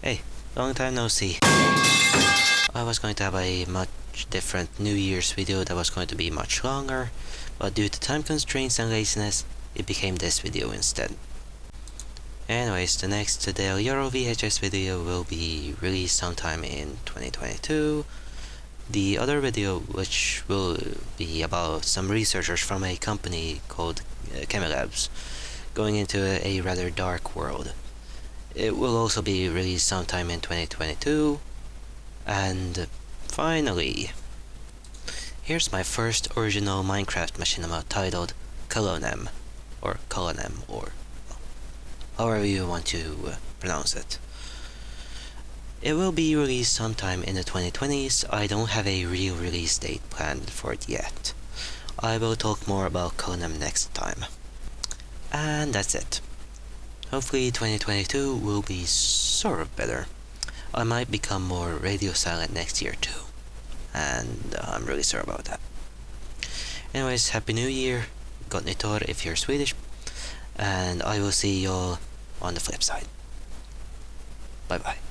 Hey, long time no see. I was going to have a much different New Year's video that was going to be much longer, but due to time constraints and laziness, it became this video instead. Anyways, the next Del Euro VHS video will be released sometime in 2022. The other video, which will be about some researchers from a company called uh, Chemilabs, going into a, a rather dark world. It will also be released sometime in 2022. And finally, here's my first original Minecraft machinima titled Colonem, or Colonem, or however you want to uh, pronounce it. It will be released sometime in the 2020s, I don't have a real release date planned for it yet. I will talk more about Colonem next time. And that's it. Hopefully 2022 will be sort of better. I might become more radio silent next year too. And uh, I'm really sorry about that. Anyways, Happy New Year, Gott if you're Swedish, and I will see y'all on the flip side. Bye bye.